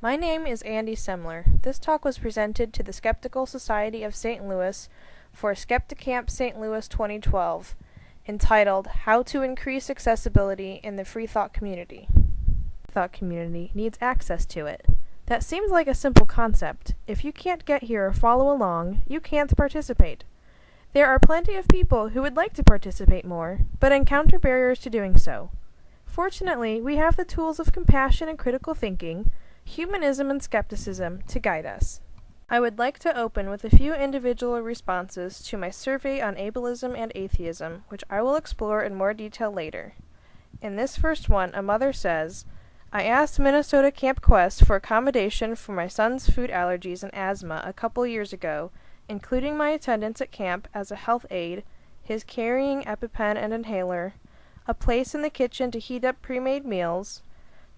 My name is Andy Semler. This talk was presented to the Skeptical Society of St. Louis for Skepticamp St. Louis 2012, entitled How to Increase Accessibility in the Free Thought Community. Thought community needs access to it. That seems like a simple concept. If you can't get here or follow along, you can't participate. There are plenty of people who would like to participate more, but encounter barriers to doing so. Fortunately, we have the tools of compassion and critical thinking humanism and skepticism to guide us. I would like to open with a few individual responses to my survey on ableism and atheism, which I will explore in more detail later. In this first one, a mother says, I asked Minnesota Camp Quest for accommodation for my son's food allergies and asthma a couple years ago, including my attendance at camp as a health aide, his carrying EpiPen and inhaler, a place in the kitchen to heat up pre made meals,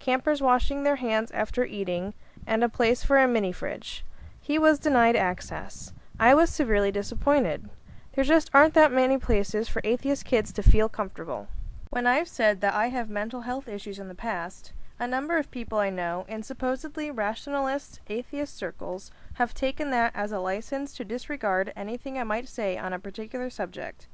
campers washing their hands after eating, and a place for a mini fridge. He was denied access. I was severely disappointed. There just aren't that many places for atheist kids to feel comfortable. When I've said that I have mental health issues in the past, a number of people I know in supposedly rationalist atheist circles have taken that as a license to disregard anything I might say on a particular subject.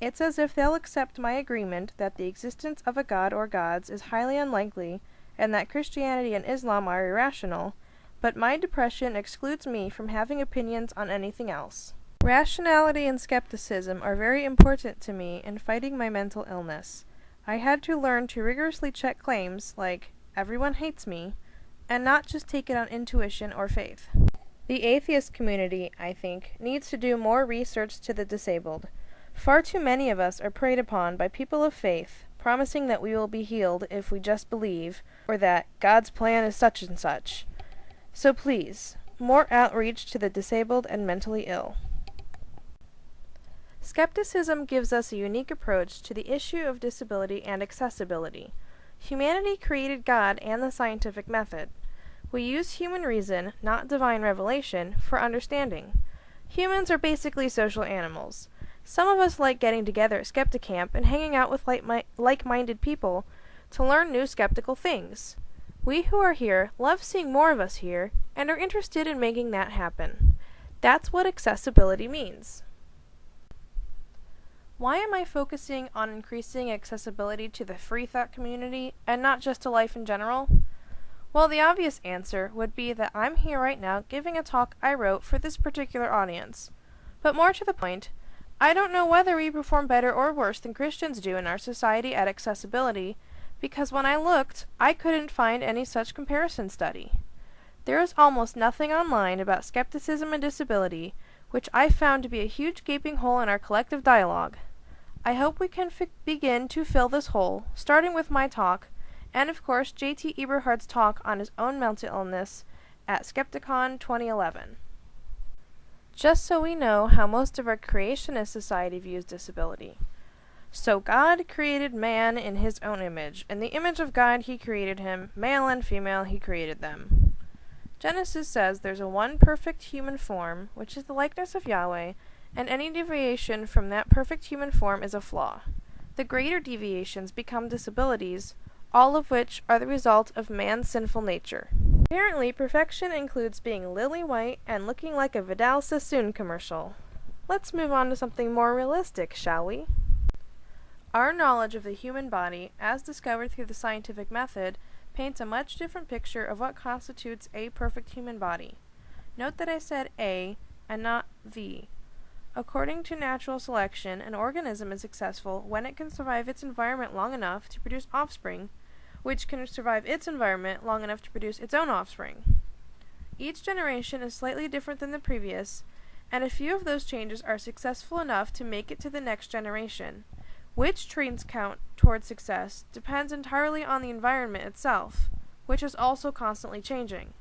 It's as if they'll accept my agreement that the existence of a god or gods is highly unlikely and that Christianity and Islam are irrational, but my depression excludes me from having opinions on anything else. Rationality and skepticism are very important to me in fighting my mental illness. I had to learn to rigorously check claims like, everyone hates me, and not just take it on intuition or faith. The atheist community, I think, needs to do more research to the disabled. Far too many of us are preyed upon by people of faith promising that we will be healed if we just believe, or that God's plan is such and such. So please, more outreach to the disabled and mentally ill. Skepticism gives us a unique approach to the issue of disability and accessibility. Humanity created God and the scientific method. We use human reason, not divine revelation, for understanding. Humans are basically social animals. Some of us like getting together at Skepticamp and hanging out with like minded people to learn new skeptical things. We who are here love seeing more of us here and are interested in making that happen. That's what accessibility means. Why am I focusing on increasing accessibility to the free thought community and not just to life in general? Well, the obvious answer would be that I'm here right now giving a talk I wrote for this particular audience. But more to the point, I don't know whether we perform better or worse than Christians do in our society at accessibility, because when I looked, I couldn't find any such comparison study. There is almost nothing online about skepticism and disability, which I found to be a huge gaping hole in our collective dialogue. I hope we can begin to fill this hole, starting with my talk, and of course JT Eberhard's talk on his own mental illness at Skepticon 2011 just so we know how most of our creationist society views disability. So God created man in his own image. In the image of God he created him, male and female he created them. Genesis says there's a one perfect human form, which is the likeness of Yahweh, and any deviation from that perfect human form is a flaw. The greater deviations become disabilities, all of which are the result of man's sinful nature. Apparently, perfection includes being lily white and looking like a Vidal Sassoon commercial. Let's move on to something more realistic, shall we? Our knowledge of the human body, as discovered through the scientific method, paints a much different picture of what constitutes a perfect human body. Note that I said a and not the. According to natural selection, an organism is successful when it can survive its environment long enough to produce offspring which can survive its environment long enough to produce its own offspring. Each generation is slightly different than the previous, and a few of those changes are successful enough to make it to the next generation. Which traits count towards success depends entirely on the environment itself, which is also constantly changing.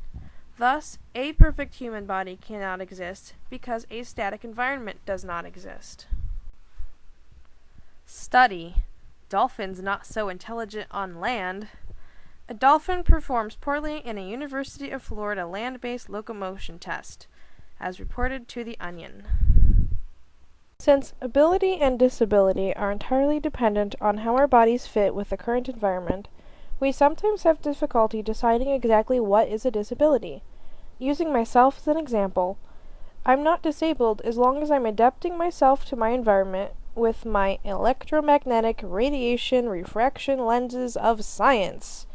Thus, a perfect human body cannot exist because a static environment does not exist. Study dolphins not so intelligent on land. A dolphin performs poorly in a University of Florida land based locomotion test, as reported to The Onion. Since ability and disability are entirely dependent on how our bodies fit with the current environment, We sometimes have difficulty deciding exactly what is a disability. Using myself as an example, I'm not disabled as long as I'm adapting myself to my environment with my electromagnetic radiation refraction lenses of science,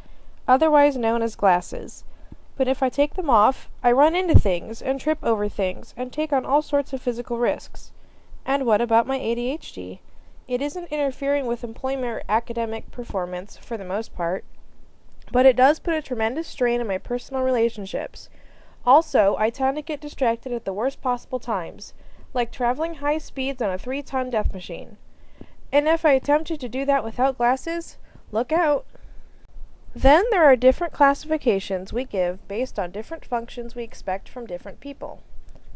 otherwise known as glasses. But if I take them off, I run into things and trip over things and take on all sorts of physical risks. And what about my ADHD? It isn't interfering with employment or academic performance, for the most part, but it does put a tremendous strain on my personal relationships. Also, I tend to get distracted at the worst possible times, like traveling high speeds on a three ton death machine. And if I attempted to do that without glasses, look out! Then there are different classifications we give based on different functions we expect from different people.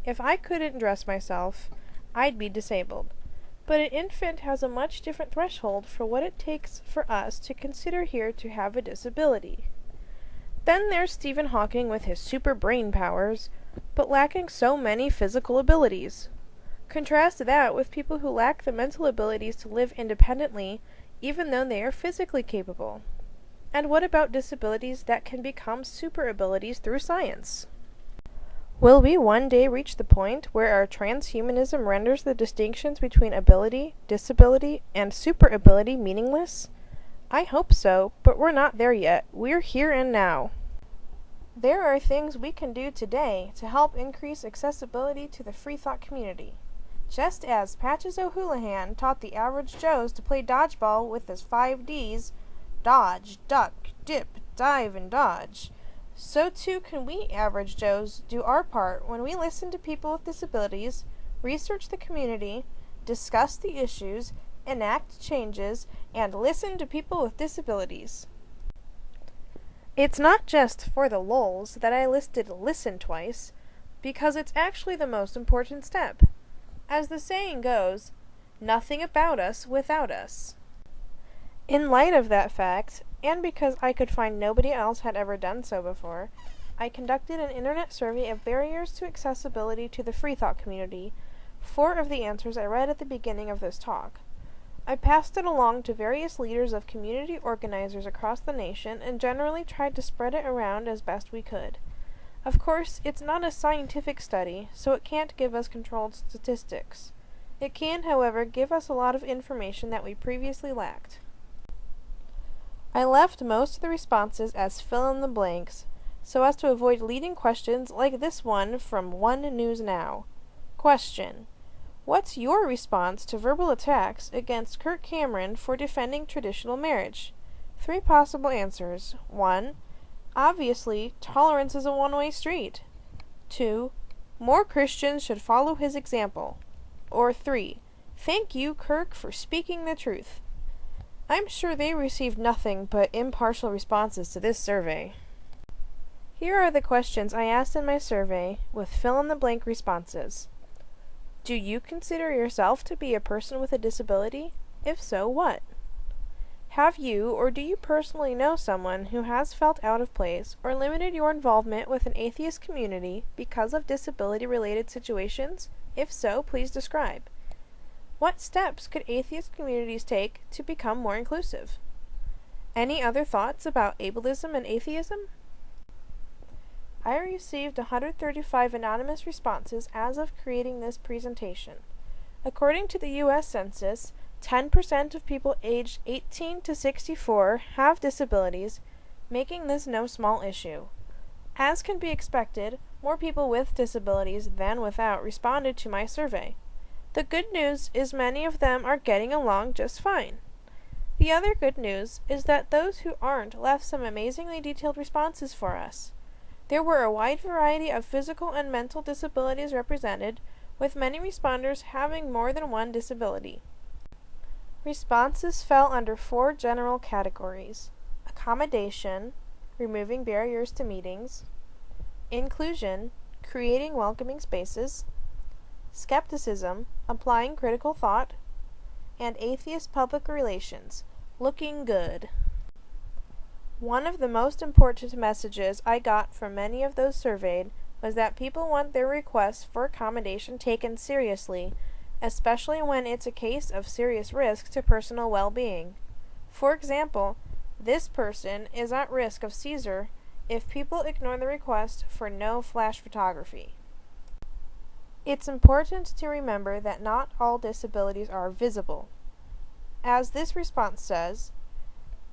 If I couldn't dress myself, I'd be disabled. But an infant has a much different threshold for what it takes for us to consider here to have a disability. Then there's Stephen Hawking with his super brain powers, but lacking so many physical abilities. Contrast that with people who lack the mental abilities to live independently, even though they are physically capable. And what about disabilities that can become super abilities through science? Will we one day reach the point where our transhumanism renders the distinctions between ability, disability, and super ability meaningless? I hope so, but we're not there yet. We're here and now. There are things we can do today to help increase accessibility to the free thought community. Just as Patches O'Houlihan taught the average Joes to play dodgeball with his five Ds dodge, duck, dip, dive, and dodge so too can we average Joes do our part when we listen to people with disabilities, research the community, discuss the issues, enact changes, and listen to people with disabilities. It's not just for the lulz that I listed listen twice, because it's actually the most important step. As the saying goes, nothing about us without us. In light of that fact, and because I could find nobody else had ever done so before, I conducted an internet survey of barriers to accessibility to the freethought community. Four of the answers I read at the beginning of this talk. I passed it along to various leaders of community organizers across the nation and generally tried to spread it around as best we could. Of course, it's not a scientific study, so it can't give us controlled statistics. It can, however, give us a lot of information that we previously lacked. I left most of the responses as fill in the blanks, so as to avoid leading questions like this one from One News Now. Question. What's your response to verbal attacks against Kirk Cameron for defending traditional marriage? Three possible answers. 1. Obviously, tolerance is a one way street. 2. More Christians should follow his example. Or 3. Thank you, Kirk, for speaking the truth. I'm sure they received nothing but impartial responses to this survey. Here are the questions I asked in my survey with fill in the blank responses. Do you consider yourself to be a person with a disability? If so, what? Have you or do you personally know someone who has felt out of place or limited your involvement with an atheist community because of disability related situations? If so, please describe. What steps could atheist communities take to become more inclusive? Any other thoughts about ableism and atheism? I received 135 anonymous responses as of creating this presentation. According to the U.S. Census, 10% of people aged 18 to 64 have disabilities, making this no small issue. As can be expected, more people with disabilities than without responded to my survey. The good news is many of them are getting along just fine. The other good news is that those who aren't left some amazingly detailed responses for us. There were a wide variety of physical and mental disabilities represented, with many responders having more than one disability. Responses fell under four general categories. Accommodation, removing barriers to meetings, inclusion, creating welcoming spaces, skepticism, applying critical thought, and atheist public relations, looking good. One of the most important messages I got from many of those surveyed was that people want their requests for accommodation taken seriously, especially when it's a case of serious risk to personal well being. For example, This person is at risk of seizure if people ignore the request for no flash photography. It's important to remember that not all disabilities are visible. As this response says,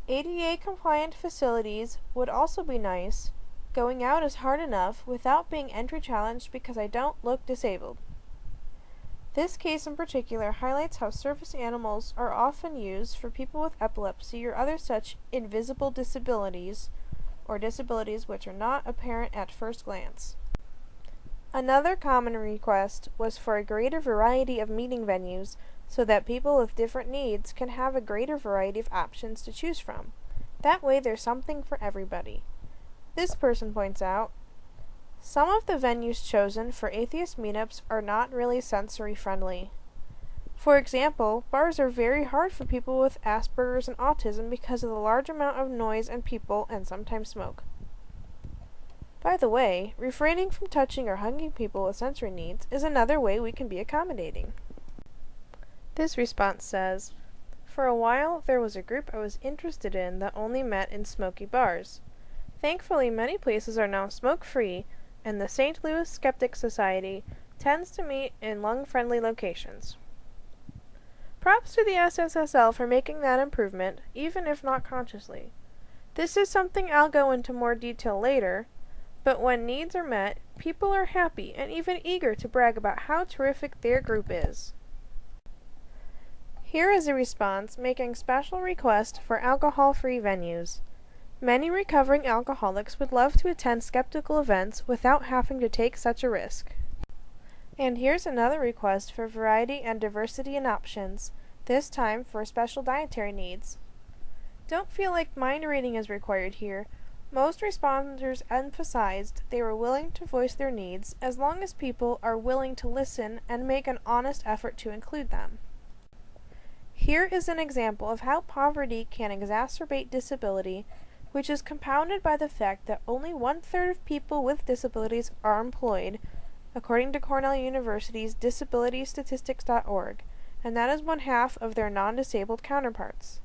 ADA compliant facilities would also be nice. Going out is hard enough without being entry challenged because I don't look disabled. This case in particular highlights how service animals are often used for people with epilepsy or other such invisible disabilities or disabilities which are not apparent at first glance. Another common request was for a greater variety of meeting venues so that people with different needs can have a greater variety of options to choose from. That way there's something for everybody. This person points out some of the venues chosen for atheist meetups are not really sensory friendly. For example, bars are very hard for people with Asperger's and autism because of the large amount of noise and people and sometimes smoke. By the way, refraining from touching or hugging people with sensory needs is another way we can be accommodating. This response says, For a while there was a group I was interested in that only met in smoky bars. Thankfully, many places are now smoke free, and the St. Louis Skeptic Society tends to meet in lung friendly locations. Props to the SSSL for making that improvement, even if not consciously. This is something I'll go into more detail later, but when needs are met, people are happy and even eager to brag about how terrific their group is. Here is a response making special request for alcohol free venues. Many recovering alcoholics would love to attend skeptical events without having to take such a risk. And here's another request for variety and diversity in options, this time for special dietary needs. Don't feel like mind reading is required here. Most responders emphasized they were willing to voice their needs as long as people are willing to listen and make an honest effort to include them. Here is an example of how poverty can exacerbate disability which is compounded by the fact that only one third of people with disabilities are employed, according to Cornell University's DisabilityStatistics.org, and that is one half of their non disabled counterparts.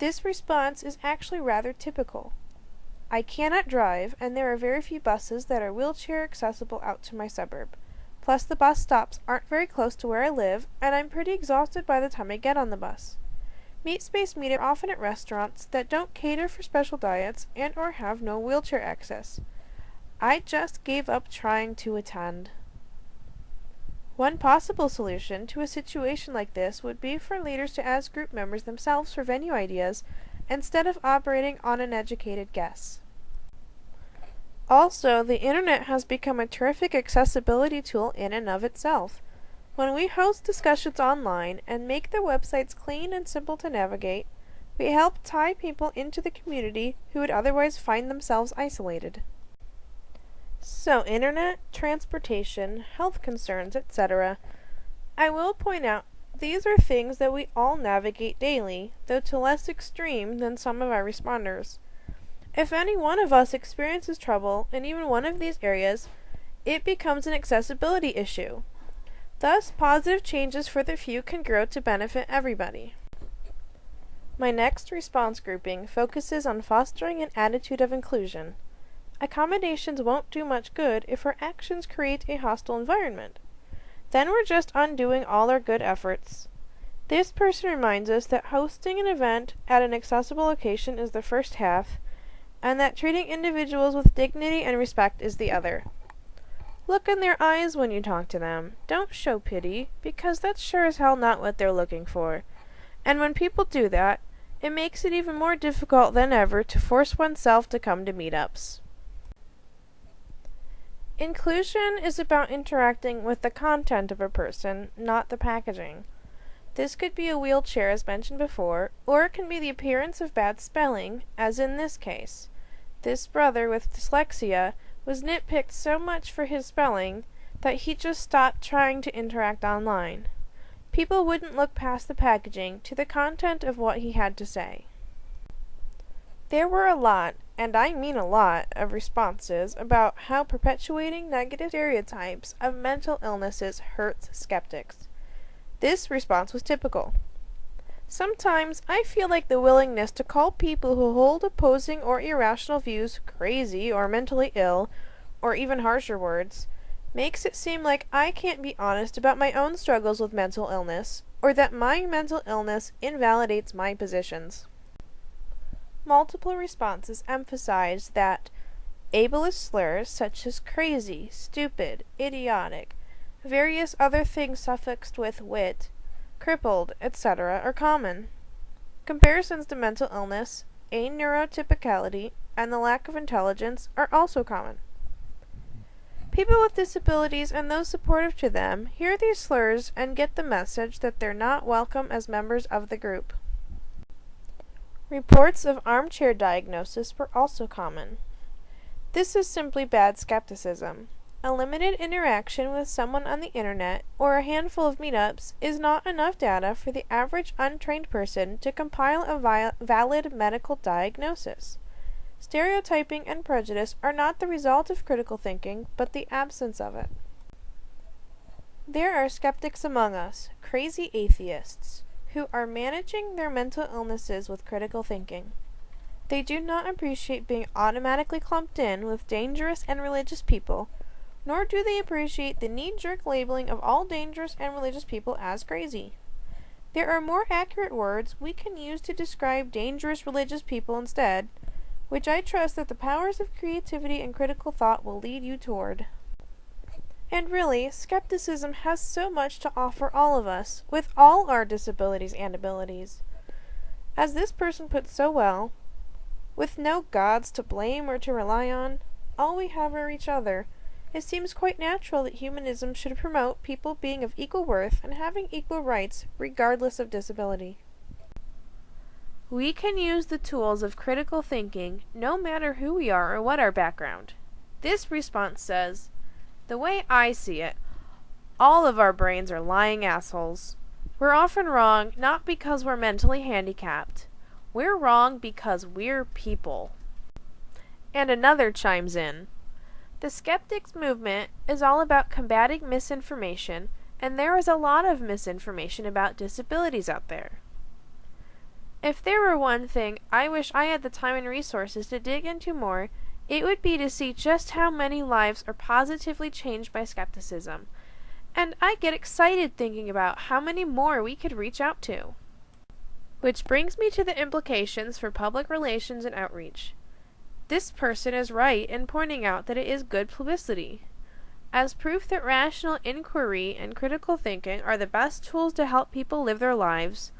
This response is actually rather typical. I cannot drive, and there are very few buses that are wheelchair accessible out to my suburb. Plus, the bus stops aren't very close to where I live, and I'm pretty exhausted by the time I get on the bus. Meat space meet are often at restaurants that don't cater for special diets and or have no wheelchair access. I just gave up trying to attend. One possible solution to a situation like this would be for leaders to ask group members themselves for venue ideas instead of operating on an educated guess. Also, the internet has become a terrific accessibility tool in and of itself. When we host discussions online and make the websites clean and simple to navigate, we help tie people into the community who would otherwise find themselves isolated. So, internet, transportation, health concerns, etc. I will point out these are things that we all navigate daily, though to less extreme than some of our responders. If any one of us experiences trouble in even one of these areas, it becomes an accessibility issue. Thus, positive changes for the few can grow to benefit everybody. My next response grouping focuses on fostering an attitude of inclusion. Accommodations won't do much good if our actions create a hostile environment. Then we're just undoing all our good efforts. This person reminds us that hosting an event at an accessible location is the first half, and that treating individuals with dignity and respect is the other. Look in their eyes when you talk to them. Don't show pity, because that's sure as hell not what they're looking for. And when people do that, it makes it even more difficult than ever to force oneself to come to meetups. Inclusion is about interacting with the content of a person, not the packaging. This could be a wheelchair, as mentioned before, or it can be the appearance of bad spelling, as in this case. This brother with dyslexia was nitpicked so much for his spelling that he just stopped trying to interact online. People wouldn't look past the packaging to the content of what he had to say. There were a lot, and I mean a lot, of responses about how perpetuating negative stereotypes of mental illnesses hurts skeptics. This response was typical. Sometimes I feel like the willingness to call people who hold opposing or irrational views crazy or mentally ill, or even harsher words, makes it seem like I can't be honest about my own struggles with mental illness, or that my mental illness invalidates my positions. Multiple responses emphasize that ableist slurs such as crazy, stupid, idiotic, various other things suffixed with wit, crippled, etc., are common. Comparisons to mental illness, aneurotypicality, and the lack of intelligence are also common. People with disabilities and those supportive to them hear these slurs and get the message that they're not welcome as members of the group. Reports of armchair diagnosis were also common. This is simply bad skepticism. A limited interaction with someone on the internet or a handful of meetups is not enough data for the average untrained person to compile a valid medical diagnosis. Stereotyping and prejudice are not the result of critical thinking, but the absence of it. There are skeptics among us, crazy atheists, who are managing their mental illnesses with critical thinking. They do not appreciate being automatically clumped in with dangerous and religious people, nor do they appreciate the knee jerk labeling of all dangerous and religious people as crazy. There are more accurate words we can use to describe dangerous religious people instead, which I trust that the powers of creativity and critical thought will lead you toward. And really, skepticism has so much to offer all of us, with all our disabilities and abilities. As this person put so well, with no gods to blame or to rely on, all we have are each other. It seems quite natural that humanism should promote people being of equal worth and having equal rights, regardless of disability. We can use the tools of critical thinking no matter who we are or what our background. This response says, The way I see it, all of our brains are lying assholes. We're often wrong not because we're mentally handicapped. We're wrong because we're people. And another chimes in. The skeptics movement is all about combating misinformation, and there is a lot of misinformation about disabilities out there. If there were one thing I wish I had the time and resources to dig into more, it would be to see just how many lives are positively changed by skepticism. And I get excited thinking about how many more we could reach out to. Which brings me to the implications for public relations and outreach. This person is right in pointing out that it is good publicity. As proof that rational inquiry and critical thinking are the best tools to help people live their lives,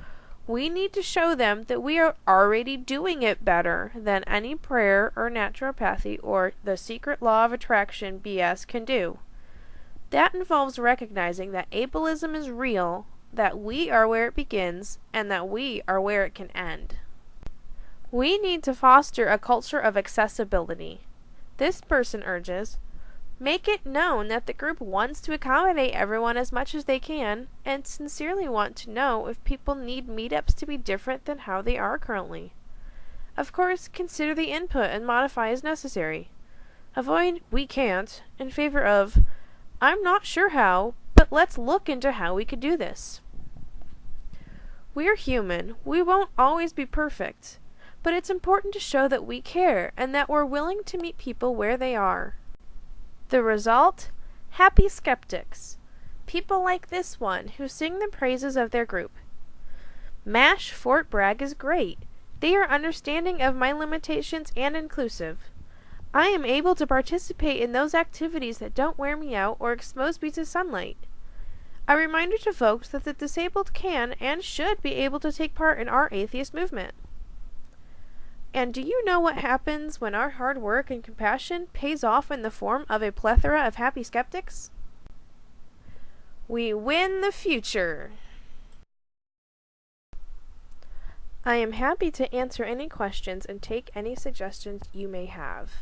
we need to show them that we are already doing it better than any prayer or naturopathy or the secret law of attraction BS can do. That involves recognizing that ableism is real, that we are where it begins, and that we are where it can end. We need to foster a culture of accessibility. This person urges Make it known that the group wants to accommodate everyone as much as they can, and sincerely want to know if people need meetups to be different than how they are currently. Of course, consider the input and modify as necessary. Avoid we can't in favor of I'm not sure how, but let's look into how we could do this. We're human. We won't always be perfect. But it's important to show that we care and that we're willing to meet people where they are. The result? Happy skeptics. People like this one who sing the praises of their group. MASH Fort Bragg is great. They are understanding of my limitations and inclusive. I am able to participate in those activities that don't wear me out or expose me to sunlight. A reminder to folks that the disabled can and should be able to take part in our atheist movement. And do you know what happens when our hard work and compassion pays off in the form of a plethora of happy skeptics? We win the future! I am happy to answer any questions and take any suggestions you may have.